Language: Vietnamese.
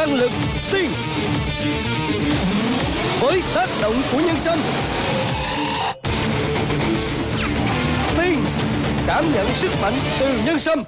tăng lực Sting. Với tác động của nhân sâm Sting Cảm nhận sức mạnh từ nhân sâm